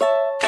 you